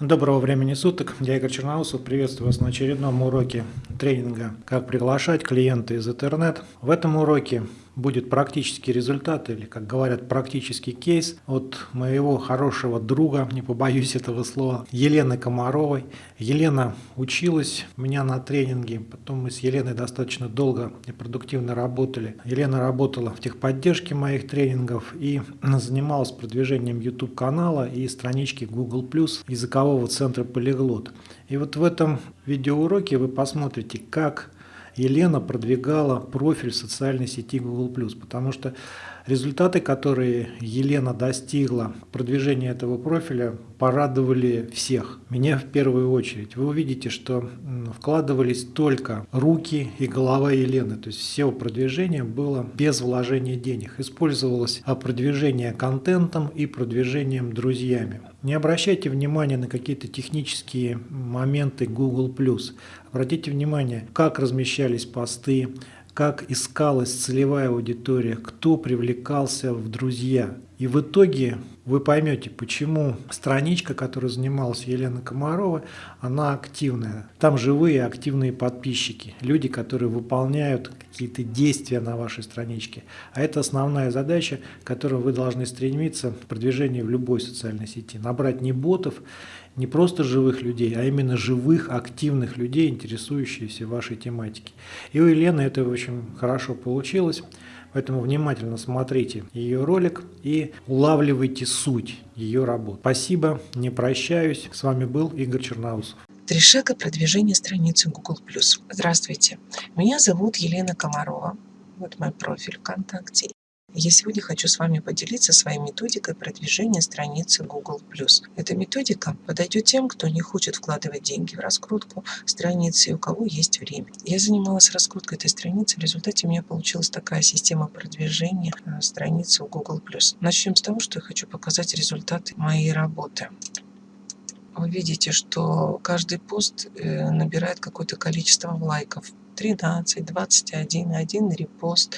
Доброго времени суток, я Игорь Черноусов, приветствую вас на очередном уроке тренинга «Как приглашать клиента из интернет». В этом уроке будет практический результат или, как говорят, практический кейс от моего хорошего друга, не побоюсь этого слова, Елены Комаровой. Елена училась у меня на тренинге, потом мы с Еленой достаточно долго и продуктивно работали. Елена работала в техподдержке моих тренингов и занималась продвижением YouTube-канала и странички Google+, языкового центра Полиглот. И вот в этом видеоуроке вы посмотрите, как Елена продвигала профиль социальной сети Google+, потому что результаты, которые Елена достигла продвижения этого профиля, порадовали всех. Меня в первую очередь. Вы увидите, что вкладывались только руки и голова Елены, то есть все продвижение было без вложения денег. Использовалось продвижение контентом и продвижением друзьями. Не обращайте внимания на какие-то технические моменты Google+. Обратите внимание, как размещались посты, как искалась целевая аудитория, кто привлекался в друзья. И в итоге вы поймете, почему страничка, которой занималась Елена Комарова, она активная. Там живые активные подписчики, люди, которые выполняют какие-то действия на вашей страничке. А это основная задача, к которой вы должны стремиться в продвижении в любой социальной сети. Набрать не ботов, не просто живых людей, а именно живых, активных людей, интересующихся вашей тематикой. И у Елены это очень хорошо получилось. Поэтому внимательно смотрите ее ролик и улавливайте суть ее работы. Спасибо, не прощаюсь. С вами был Игорь Черноусов. Три шага продвижения страницы Google+. Здравствуйте, меня зовут Елена Комарова. Вот мой профиль ВКонтакте. Я сегодня хочу с вами поделиться своей методикой продвижения страницы Google+. Эта методика подойдет тем, кто не хочет вкладывать деньги в раскрутку страницы и у кого есть время. Я занималась раскруткой этой страницы, в результате у меня получилась такая система продвижения э, страницы у Google+. Начнем с того, что я хочу показать результаты моей работы вы видите, что каждый пост э, набирает какое-то количество лайков. 13, 21, 1 репост,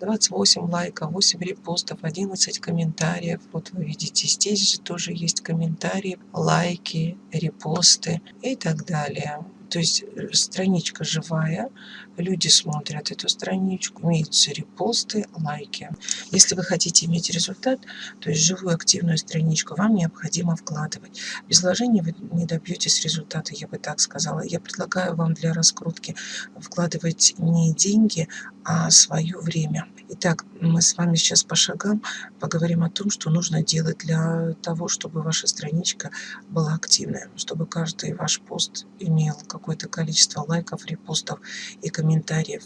28 лайков, 8 репостов, 11 комментариев. Вот вы видите, здесь же тоже есть комментарии, лайки, репосты и так далее. То есть э, страничка живая, люди смотрят эту страничку, имеются репосты, лайки. Если вы хотите иметь результат, то есть живую активную страничку, вам необходимо вкладывать. Без вложений вы не добьетесь результата, я бы так сказала. Я предлагаю вам для раскрутки вкладывать не деньги, а свое время. Итак, мы с вами сейчас по шагам поговорим о том, что нужно делать для того, чтобы ваша страничка была активная, чтобы каждый ваш пост имел какое-то количество лайков, репостов и комментариев.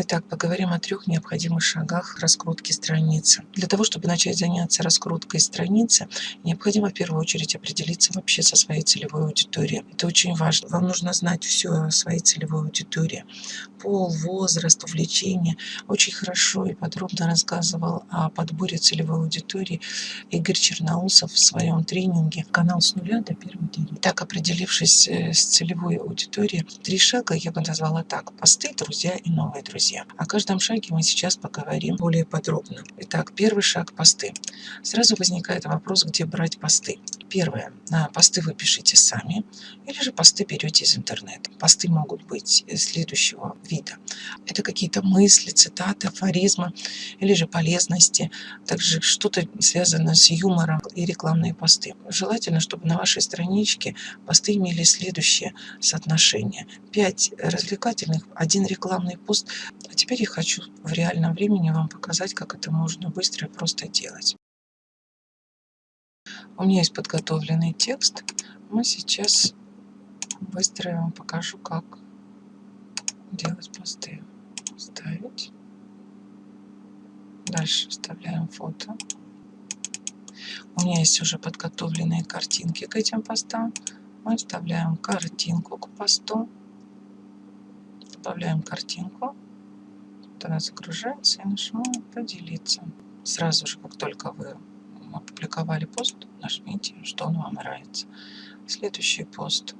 Итак, поговорим о трех необходимых шагах раскрутки страницы. Для того, чтобы начать заняться раскруткой страницы, необходимо в первую очередь определиться вообще со своей целевой аудиторией. Это очень важно. Вам нужно знать все о своей целевой аудитории. Пол, возраст, увлечение. Очень хорошо и подробно рассказывал о подборе целевой аудитории Игорь Черноусов в своем тренинге «Канал с нуля до первой недели». Так, определившись э, с целевой аудиторией, три шага я бы назвала так. Посты, друзья и новые друзья друзья. О каждом шаге мы сейчас поговорим более подробно. Итак, первый шаг – посты. Сразу возникает вопрос, где брать посты. Первое. На посты вы пишите сами, или же посты берете из интернета. Посты могут быть следующего вида. Это какие-то мысли, цитаты, афоризмы, или же полезности, также что-то связанное с юмором и рекламные посты. Желательно, чтобы на вашей страничке посты имели следующее соотношение. 5 развлекательных, один рекламный пост а теперь я хочу в реальном времени вам показать, как это можно быстро и просто делать. У меня есть подготовленный текст. Мы сейчас быстро вам покажу, как делать посты. Ставить. Дальше вставляем фото. У меня есть уже подготовленные картинки к этим постам. Мы вставляем картинку к посту. Добавляем картинку кто нас окружает, я нажимаю «Поделиться». Сразу же, как только вы опубликовали пост, нажмите, что он вам нравится. Следующий пост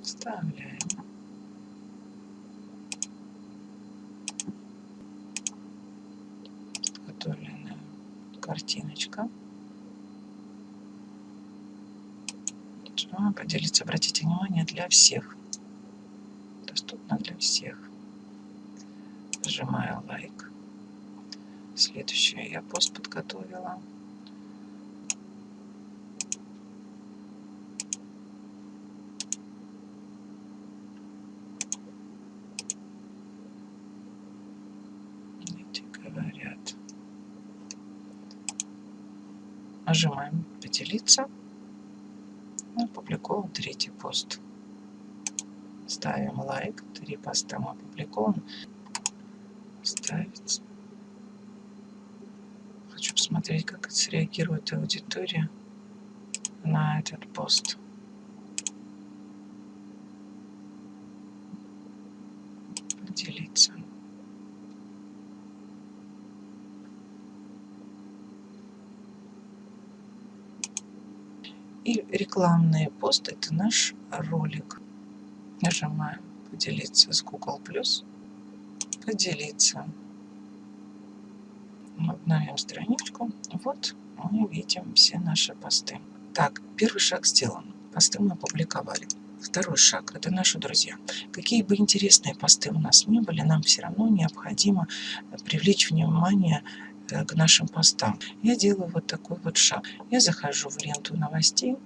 вставляем. Подготовленная картиночка. Нажимаем «Поделиться». Обратите внимание, для всех Доступно для всех. Нажимаю лайк. Следующее я пост подготовила. Нажимаем «Поделиться». Опубликован третий пост. Ставим лайк. Три поста опубликован. Ставить. Хочу посмотреть, как среагирует аудитория на этот пост. Поделиться. И рекламные посты – это наш ролик. Нажимаем «Поделиться с Google+,» «Поделиться». Обновим страничку. Вот мы видим все наши посты. Так, первый шаг сделан. Посты мы опубликовали. Второй шаг – это наши друзья. Какие бы интересные посты у нас не были, нам все равно необходимо привлечь внимание Э, к нашим постам. Я делаю вот такой вот шаг. Я захожу в ленту новостей,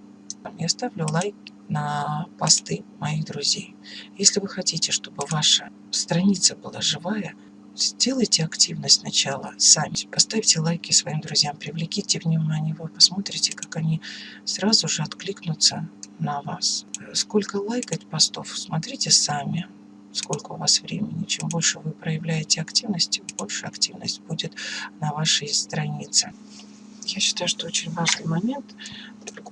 я ставлю лайк на посты моих друзей. Если вы хотите, чтобы ваша страница была живая, сделайте активность сначала сами. Поставьте лайки своим друзьям, привлеките внимание, вы посмотрите, как они сразу же откликнутся на вас. Сколько лайкать постов, смотрите сами сколько у вас времени. Чем больше вы проявляете активности, больше активность будет на вашей странице. Я считаю, что очень важный момент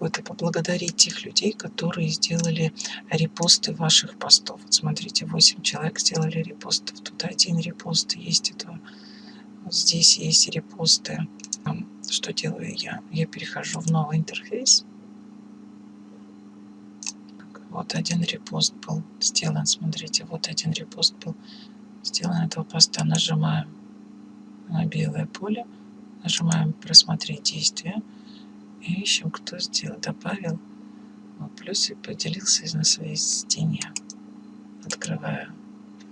это поблагодарить тех людей, которые сделали репосты ваших постов. Вот смотрите, 8 человек сделали репостов. Тут один репост есть. Это, здесь есть репосты. Что делаю я? Я перехожу в новый интерфейс. Вот один репост был сделан. Смотрите, вот один репост был сделан этого поста. Нажимаем на белое поле. Нажимаем «Просмотреть действия». И ищем, кто сделал, добавил плюс и поделился на своей стене. Открываю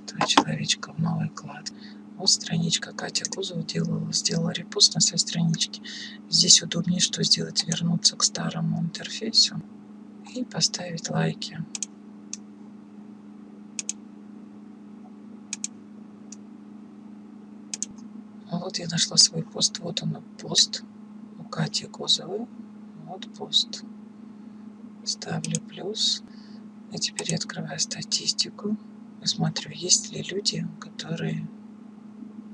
этого человечка в новый клад. Вот страничка Катя Кузова делала, сделала репост на своей страничке. Здесь удобнее что сделать, вернуться к старому интерфейсу и поставить лайки. Вот я нашла свой пост. Вот он пост у Кати Козовой. Вот пост. Ставлю плюс. И теперь я открываю статистику. Смотрю, есть ли люди, которые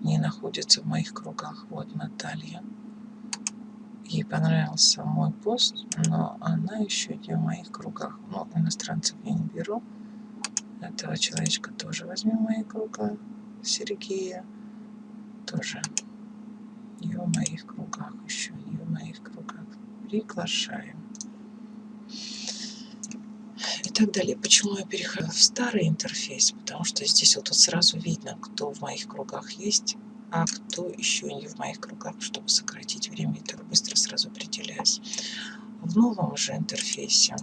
не находятся в моих кругах. Вот Наталья ей понравился мой пост, но она еще не в моих кругах. Ну, иностранцев я не беру. Этого человечка тоже возьмем в мои круга. Сергея тоже не в моих кругах, еще не в моих кругах. Приглашаем. И так далее. Почему я перехожу в старый интерфейс? Потому что здесь вот, вот сразу видно, кто в моих кругах есть а кто еще не в моих кругах, чтобы сократить время, и так быстро сразу определяюсь. В новом же интерфейсе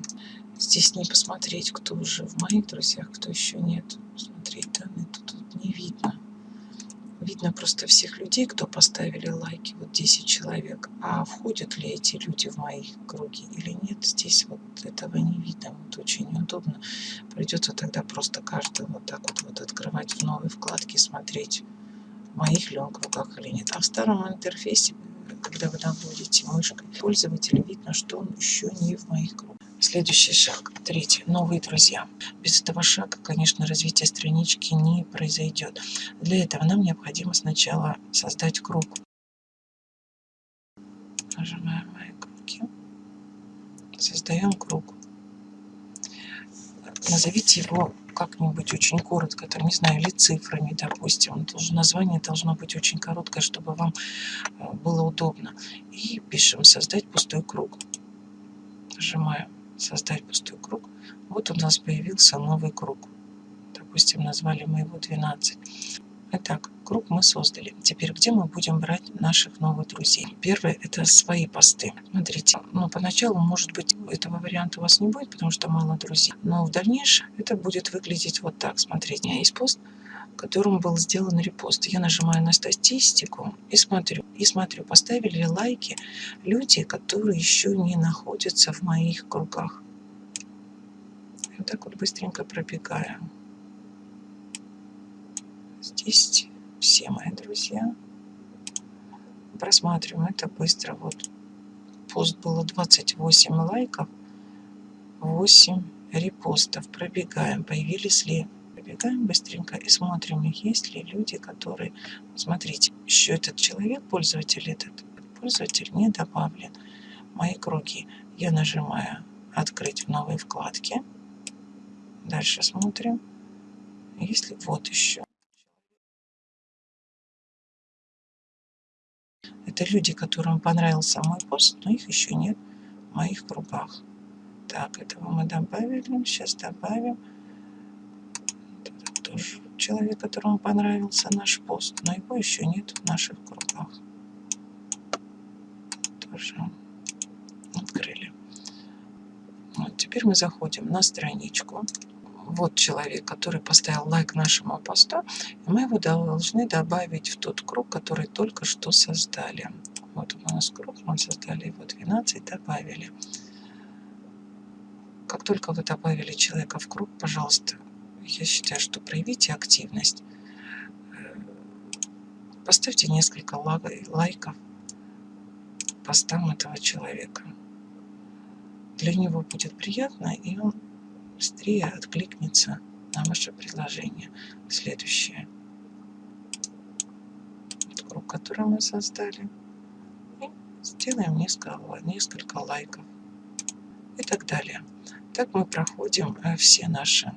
здесь не посмотреть, кто уже в моих друзьях, кто еще нет. Смотреть данные тут, тут не видно. Видно просто всех людей, кто поставили лайки, вот 10 человек. А входят ли эти люди в мои круги или нет, здесь вот этого не видно. Вот очень неудобно. Придется тогда просто каждый вот так вот, вот открывать в новой вкладке, смотреть в моих ли он кругах или нет. А в старом интерфейсе, когда вы наводите мышкой пользователя, видно, что он еще не в моих кругах. Следующий шаг, третий, новые друзья. Без этого шага, конечно, развитие странички не произойдет. Для этого нам необходимо сначала создать круг. Нажимаем мои круги. Создаем круг. Назовите его как-нибудь очень коротко, там, не знаю, или цифрами, допустим. Должно, название должно быть очень короткое, чтобы вам э, было удобно. И пишем «Создать пустой круг». Нажимаем «Создать пустой круг». Вот у нас появился новый круг. Допустим, назвали мы его 12. Итак, круг мы создали. Теперь где мы будем брать наших новых друзей? Первое – это свои посты. Смотрите, ну, поначалу, может быть, этого варианта у вас не будет, потому что мало друзей. Но в дальнейшем это будет выглядеть вот так. Смотрите, у меня есть пост, которым был сделан репост. Я нажимаю на статистику и смотрю. И смотрю, поставили лайки люди, которые еще не находятся в моих кругах. Вот так вот быстренько пробегаем. Здесь все мои друзья. Просматриваем это быстро. Вот пост было 28 лайков, 8 репостов. Пробегаем, появились ли пробегаем быстренько и смотрим, есть ли люди, которые... Смотрите, еще этот человек, пользователь этот, пользователь не добавлен. Мои круги. Я нажимаю «Открыть в новой вкладке». Дальше смотрим. Если вот еще. Это люди, которым понравился мой пост, но их еще нет в моих кругах. Так, этого мы добавили. Сейчас добавим. Человек, которому понравился наш пост, но его еще нет в наших кругах. Тоже открыли. Вот, теперь мы заходим на страничку вот человек, который поставил лайк нашему посту, и мы его должны добавить в тот круг, который только что создали. Вот у нас круг, мы создали его 12, добавили. Как только вы добавили человека в круг, пожалуйста, я считаю, что проявите активность. Поставьте несколько лайков постам этого человека. Для него будет приятно, и он быстрее откликнется на ваше предложение. Следующее. Круг, который мы создали. И сделаем несколько, несколько лайков. И так далее. Так мы проходим э, все наши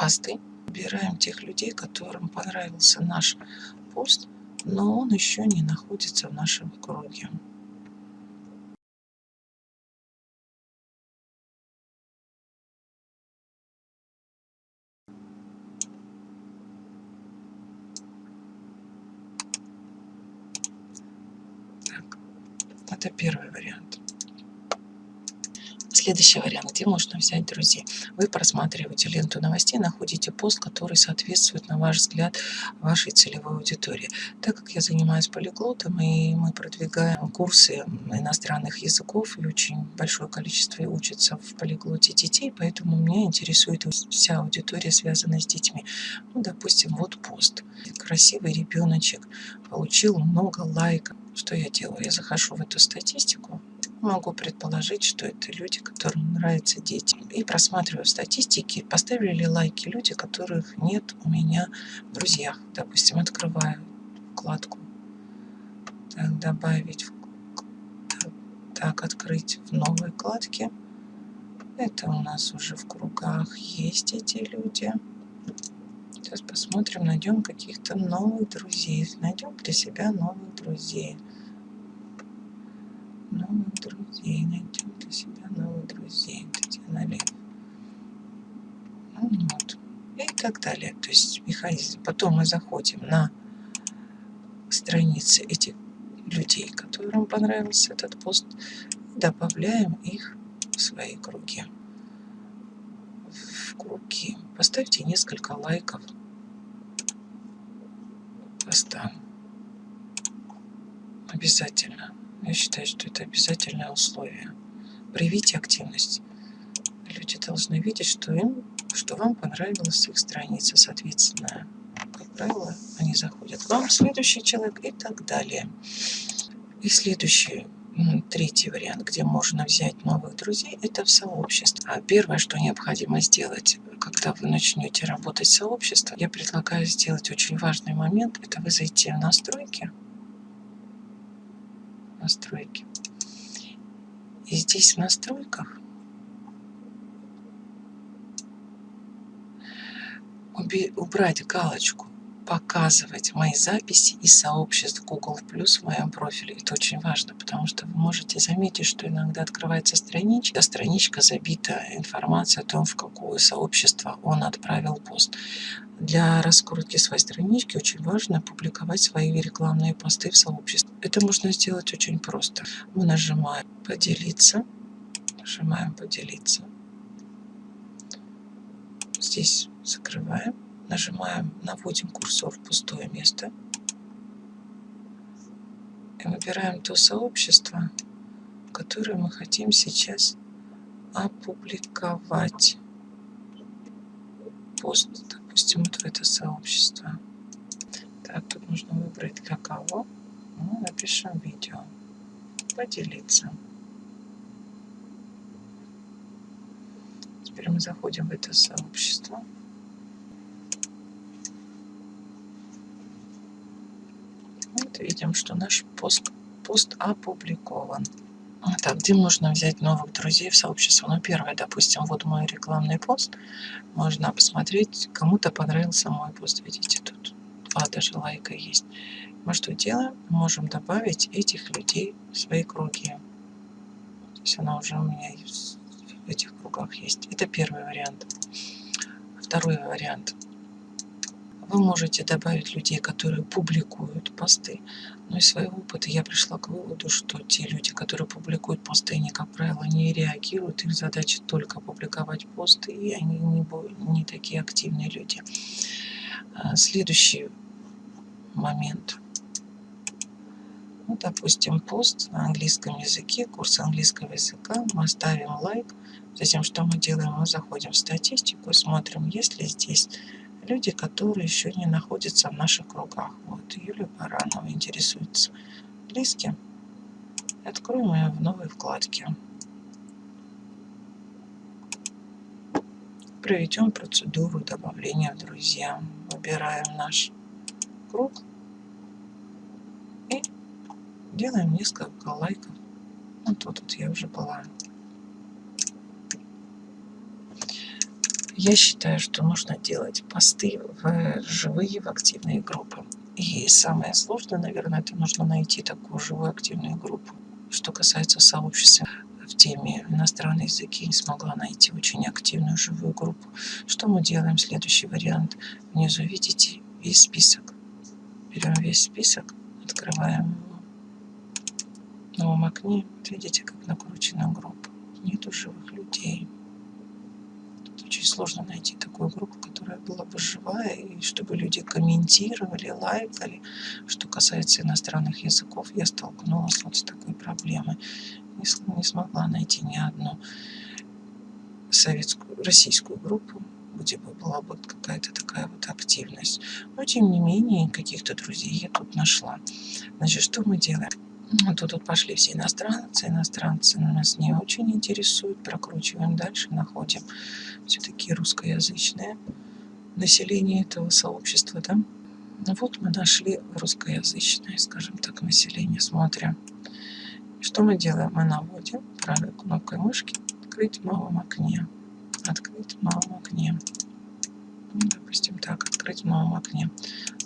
посты. Выбираем тех людей, которым понравился наш пост, но он еще не находится в нашем круге. Это вариант. Следующий вариант, где можно взять друзей. Вы просматриваете ленту новостей, находите пост, который соответствует, на ваш взгляд, вашей целевой аудитории. Так как я занимаюсь полиглотом, и мы продвигаем курсы иностранных языков, и очень большое количество учатся в полиглоте детей, поэтому меня интересует вся аудитория, связанная с детьми. Ну, допустим, вот пост. Красивый ребеночек получил много лайков что я делаю? Я захожу в эту статистику, могу предположить, что это люди, которым нравятся дети. И просматриваю статистики, поставили ли лайки люди, которых нет у меня в друзьях. Допустим, открываю вкладку. Так, добавить. Так, так, открыть в новой вкладке. Это у нас уже в кругах есть эти люди. Сейчас посмотрим, найдем каких-то новых друзей. Найдем для себя новых друзей. Новых друзей. Найдем для себя новых друзей. Татьяна Лев. Ну, вот. И так далее. То есть механизм. Потом мы заходим на страницы этих людей, которым понравился этот пост. Добавляем их в свои круги. В круги. Поставьте несколько лайков поста. Обязательно. Я считаю, что это обязательное условие. Проявите активность. Люди должны видеть, что им, что вам понравилась их страница, соответственно, как правило, они заходят к вам, следующий человек и так далее. И следующий, третий вариант, где можно взять новых друзей, это в сообществе. А первое, что необходимо сделать, когда вы начнете работать с сообществом, я предлагаю сделать очень важный момент. Это вы зайти в настройки. Настройки. И здесь в настройках убрать галочку показывать мои записи из сообществ Google Plus в моем профиле. Это очень важно, потому что вы можете заметить, что иногда открывается страничка, страничка забита информацией о том, в какое сообщество он отправил пост. Для раскрутки своей странички очень важно публиковать свои рекламные посты в сообществе. Это можно сделать очень просто. Мы нажимаем «Поделиться», нажимаем «Поделиться». Здесь закрываем Нажимаем, наводим курсор в пустое место. И выбираем то сообщество, которое мы хотим сейчас опубликовать. Пост, допустим, вот в это сообщество. Так, тут нужно выбрать кого. Ну, напишем видео. Поделиться. Теперь мы заходим в это сообщество. видим, что наш пост, пост опубликован. Так, где можно взять новых друзей в сообщество? Ну, первое, допустим, вот мой рекламный пост. Можно посмотреть, кому-то понравился мой пост. Видите, тут два даже лайка есть. Мы что делаем? Можем добавить этих людей в свои круги. То есть она уже у меня в этих кругах есть. Это первый вариант. Второй вариант – вы можете добавить людей, которые публикуют посты. Но из своего опыта я пришла к выводу, что те люди, которые публикуют посты, они, как правило, не реагируют. Их задача только публиковать посты, и они не, не такие активные люди. А, следующий момент. Ну, допустим, пост на английском языке, курс английского языка. Мы ставим лайк. Затем что мы делаем? Мы заходим в статистику и смотрим, есть ли здесь люди, которые еще не находятся в наших кругах. Вот Юлия Баранова интересуется близким. Откроем ее в новой вкладке. Проведем процедуру добавления в друзья. Выбираем наш круг делаем несколько лайков. Вот тут я уже была. Я считаю, что нужно делать посты в живые, в активные группы. И самое сложное, наверное, это нужно найти такую живую активную группу. Что касается сообщества в теме иностранные языки, не смогла найти очень активную живую группу. Что мы делаем? Следующий вариант. Внизу видите весь список. Берем весь список, открываем. В новом окне видите, как накручена группа. Нету живых людей очень сложно найти такую группу, которая была бы живая, и чтобы люди комментировали, лайкали. Что касается иностранных языков, я столкнулась вот с такой проблемой. Не, не смогла найти ни одну советскую, российскую группу, где бы была бы какая-то такая вот активность. Но, тем не менее, каких-то друзей я тут нашла. Значит, что мы делаем? Вот тут пошли все иностранцы. Иностранцы нас не очень интересуют. Прокручиваем дальше, находим все-таки русскоязычное население этого сообщества. Да? Ну вот мы нашли русскоязычное, скажем так, население. Смотрим. Что мы делаем? Мы наводим правой кнопкой мышки «Открыть в новом окне». Открыть в новом окне. Допустим, так, открыть в новом окне.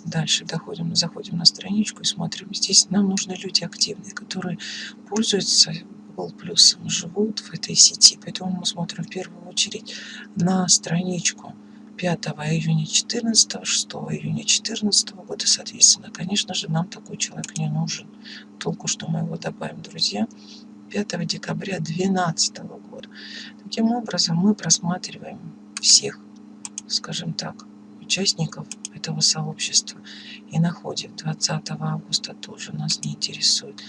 Дальше доходим, заходим на страничку и смотрим. Здесь нам нужны люди активные, которые пользуются Google Plus, живут в этой сети. Поэтому мы смотрим в первую очередь на страничку 5 июня 14, 6 июня 14 года, соответственно. Конечно же, нам такой человек не нужен. Толку, что мы его добавим, друзья. 5 декабря 2012 года. Таким образом, мы просматриваем всех, скажем так, участников этого сообщества и находим 20 августа тоже нас не интересует.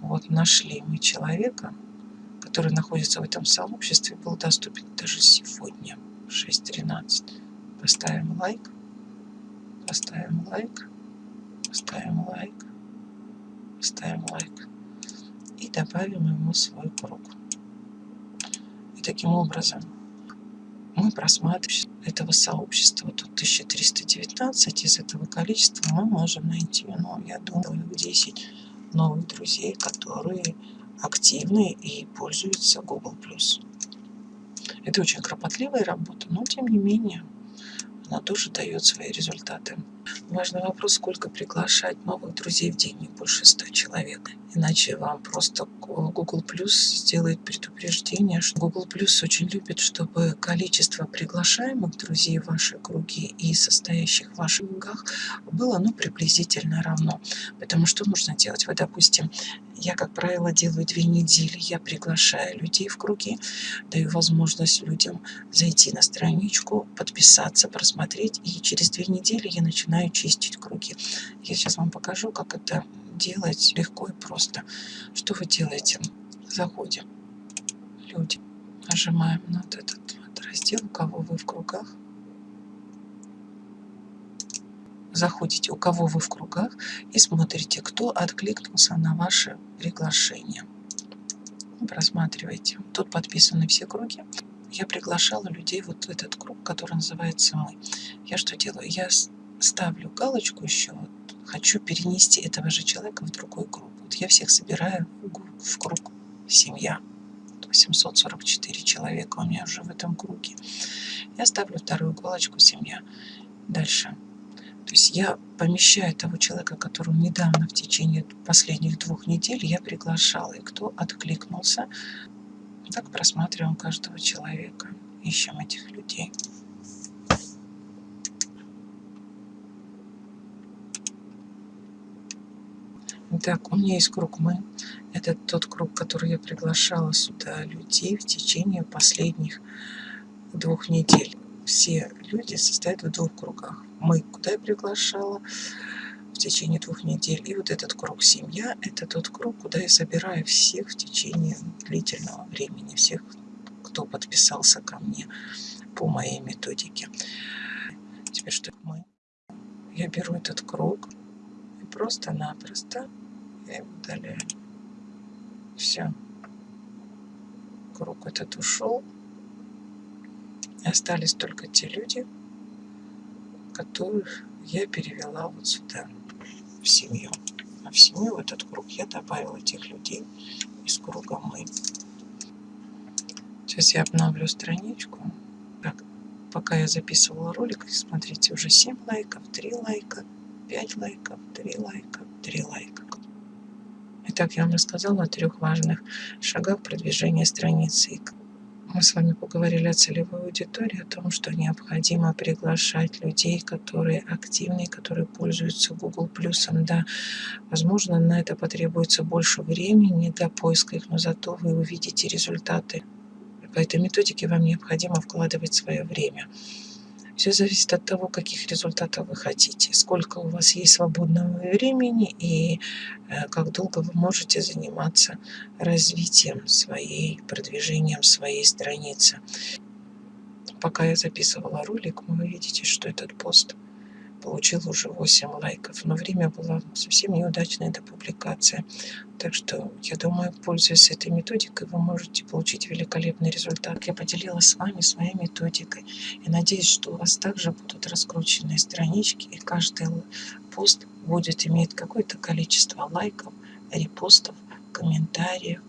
Вот нашли мы человека, который находится в этом сообществе, был доступен даже сегодня в 6.13. Поставим лайк, поставим лайк, поставим лайк, поставим лайк и добавим ему свой круг. И таким образом мы просматриваем этого сообщества. Тут 1319, из этого количества мы можем найти, ну, я думаю, 10 новых друзей, которые активны и пользуются Google+. Это очень кропотливая работа, но тем не менее она тоже дает свои результаты. Важный вопрос, сколько приглашать новых друзей в день, не больше 100 человек. Иначе вам просто Google Plus сделает предупреждение, что Google Plus очень любит, чтобы количество приглашаемых друзей в ваши круги и состоящих в ваших кругах было ну, приблизительно равно. Потому что нужно делать? Вы, допустим, я, как правило, делаю две недели. Я приглашаю людей в круги, даю возможность людям зайти на страничку, подписаться, просмотреть. И через две недели я начинаю чистить круги. Я сейчас вам покажу, как это делать легко и просто. Что вы делаете? Заходим. Люди. Нажимаем на вот этот вот раздел, у кого вы в кругах. заходите, у кого вы в кругах, и смотрите, кто откликнулся на ваше приглашение. Просматривайте. Тут подписаны все круги. Я приглашала людей вот в этот круг, который называется «Мы». Я что делаю? Я ставлю галочку еще, вот, хочу перенести этого же человека в другой круг. Вот я всех собираю в круг «Семья». 844 человека у меня уже в этом круге. Я ставлю вторую галочку «Семья». Дальше то есть я помещаю того человека, которого недавно в течение последних двух недель я приглашала, и кто откликнулся. Так просматриваем каждого человека, ищем этих людей. Так, у меня есть круг «Мы». Это тот круг, который я приглашала сюда людей в течение последних двух недель. Все люди состоят в двух кругах мы, куда я приглашала в течение двух недель. И вот этот круг семья, это тот круг, куда я собираю всех в течение длительного времени, всех, кто подписался ко мне по моей методике. Теперь что мы? Я беру этот круг и просто-напросто его удаляю. Все. Круг этот ушел. И остались только те люди, которых я перевела вот сюда, в семью. А в семью, в этот круг, я добавила этих людей из круга «Мы». Сейчас я обновлю страничку. Так, пока я записывала ролик, смотрите, уже 7 лайков, 3 лайка, 5 лайков, 3 лайка, 3 лайка. Итак, я вам рассказала о трех важных шагах продвижения страницы мы с вами поговорили о целевой аудитории, о том, что необходимо приглашать людей, которые активны, которые пользуются Google Плюсом. Да, возможно, на это потребуется больше времени для поиска их, но зато вы увидите результаты. По этой методике вам необходимо вкладывать свое время. Все зависит от того, каких результатов вы хотите, сколько у вас есть свободного времени и э, как долго вы можете заниматься развитием своей, продвижением своей страницы. Пока я записывала ролик, вы видите, что этот пост – получил уже 8 лайков. Но время было совсем неудачное до публикации. Так что, я думаю, пользуясь этой методикой, вы можете получить великолепный результат. Я поделилась с вами своей методикой. И надеюсь, что у вас также будут раскрученные странички, и каждый пост будет иметь какое-то количество лайков, репостов, комментариев.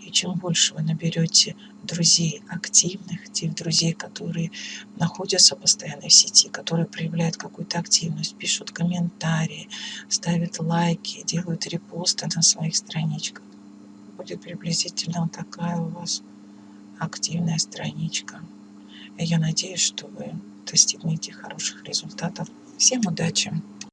И чем больше вы наберете друзей активных, тех друзей, которые находятся постоянно в сети, которые проявляют какую-то активность, пишут комментарии, ставят лайки, делают репосты на своих страничках. Будет приблизительно вот такая у вас активная страничка. Я надеюсь, что вы достигнете хороших результатов. Всем удачи!